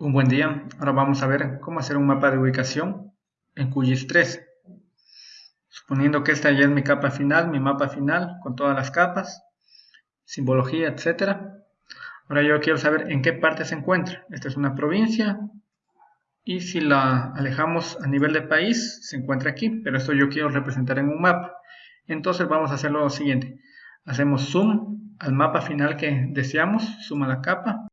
Un buen día, ahora vamos a ver cómo hacer un mapa de ubicación en QGIS 3. Suponiendo que esta ya es mi capa final, mi mapa final con todas las capas, simbología, etc. Ahora yo quiero saber en qué parte se encuentra. Esta es una provincia y si la alejamos a nivel de país se encuentra aquí, pero esto yo quiero representar en un mapa. Entonces vamos a hacer lo siguiente. Hacemos zoom al mapa final que deseamos, zoom a la capa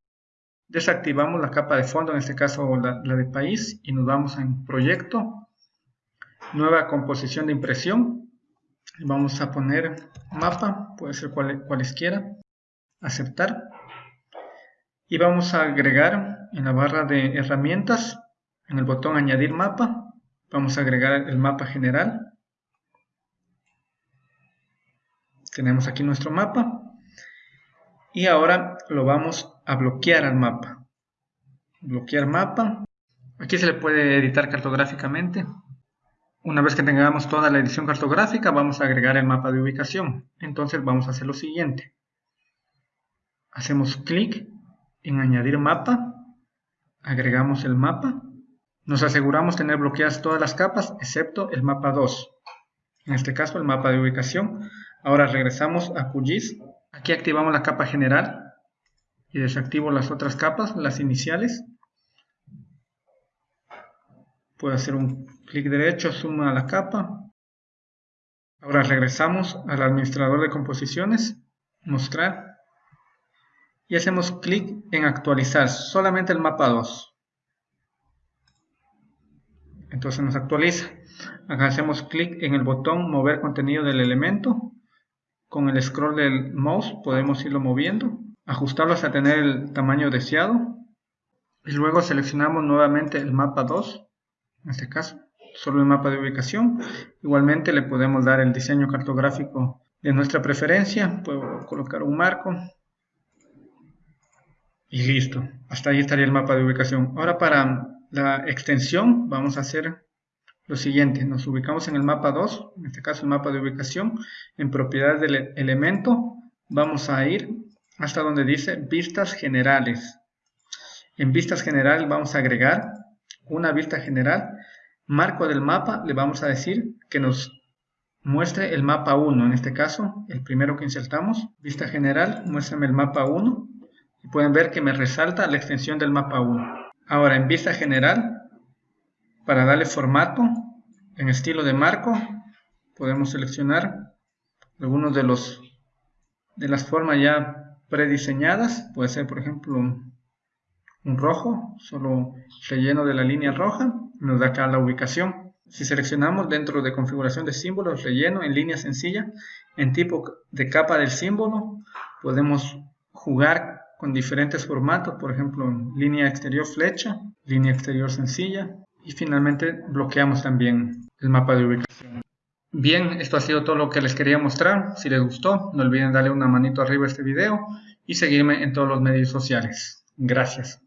Desactivamos la capa de fondo, en este caso la, de país, y nos vamos en proyecto, nueva composición de impresión, vamos a poner mapa, puede ser cual, cualesquiera, aceptar, y vamos a agregar en la barra de herramientas, en el botón añadir mapa, vamos a agregar el mapa general, tenemos aquí nuestro mapa, y ahora lo vamos a bloquear al mapa. Bloquear mapa. Aquí se le puede editar cartográficamente. Una vez que tengamos toda la edición cartográfica, vamos a agregar el mapa de ubicación. Entonces vamos a hacer lo siguiente. Hacemos clic en añadir mapa. Agregamos el mapa. Nos aseguramos tener bloqueadas todas las capas, excepto el mapa 2. En este caso, el mapa de ubicación. Ahora regresamos a QGIS Aquí activamos la capa general y desactivo las otras capas, las iniciales. Puedo hacer un clic derecho, suma a la capa. Ahora regresamos al administrador de composiciones, mostrar. Y hacemos clic en actualizar solamente el mapa 2. Entonces nos actualiza. Acá hacemos clic en el botón mover contenido del elemento con el scroll del mouse podemos irlo moviendo, ajustarlo hasta tener el tamaño deseado. Y luego seleccionamos nuevamente el mapa 2, en este caso, solo el mapa de ubicación. Igualmente le podemos dar el diseño cartográfico de nuestra preferencia, puedo colocar un marco. Y listo, hasta ahí estaría el mapa de ubicación. Ahora para la extensión vamos a hacer lo siguiente, nos ubicamos en el mapa 2, en este caso el mapa de ubicación, en propiedades del elemento, vamos a ir hasta donde dice vistas generales. En vistas generales vamos a agregar una vista general, marco del mapa, le vamos a decir que nos muestre el mapa 1, en este caso, el primero que insertamos, vista general, muéstrame el mapa 1, y pueden ver que me resalta la extensión del mapa 1. Ahora en vista general para darle formato en estilo de marco, podemos seleccionar algunos de los de las formas ya prediseñadas. Puede ser, por ejemplo, un, rojo, solo relleno de la línea roja. Nos da acá la ubicación. Si seleccionamos dentro de configuración de símbolos, relleno en línea sencilla, en tipo de capa del símbolo, podemos jugar con diferentes formatos, por ejemplo, línea exterior flecha, línea exterior sencilla, y finalmente bloqueamos también el mapa de ubicación. Bien, esto ha sido todo lo que les quería mostrar. Si les gustó, no olviden darle una manito arriba a este video y seguirme en todos los medios sociales. Gracias.